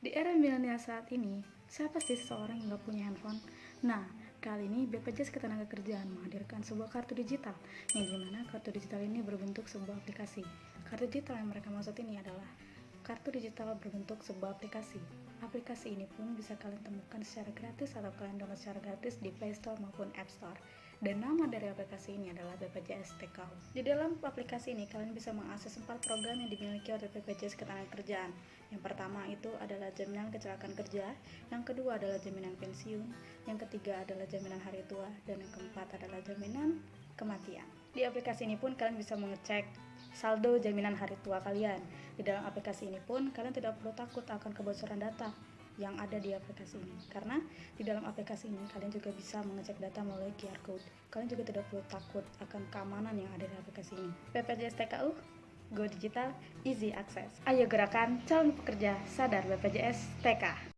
Di era milenial saat ini, siapa sih seseorang yang nggak punya handphone? Nah, kali ini BPJS Ketenagakerjaan menghadirkan sebuah kartu digital, yang di mana kartu digital ini berbentuk sebuah aplikasi. Kartu digital yang mereka maksud ini adalah kartu digital berbentuk sebuah aplikasi. Aplikasi ini pun bisa kalian temukan secara gratis atau kalian download secara gratis di Play Store maupun App Store. Dan nama dari aplikasi ini adalah BPJS TKU. Di dalam aplikasi ini kalian bisa mengakses empat program yang dimiliki oleh BPJS Ketenagakerjaan. Yang pertama itu adalah jaminan kecelakaan kerja, yang kedua adalah jaminan pensiun, yang ketiga adalah jaminan hari tua, dan yang keempat adalah jaminan kematian. Di aplikasi ini pun kalian bisa mengecek saldo jaminan hari tua kalian. Di dalam aplikasi ini pun kalian tidak perlu takut akan kebocoran data yang ada di aplikasi ini. Karena di dalam aplikasi ini kalian juga bisa mengecek data melalui QR code. Kalian juga tidak perlu takut akan keamanan yang ada di aplikasi ini. BPJS TKU Go Digital Easy Access. Ayo gerakan calon pekerja sadar BPJS TK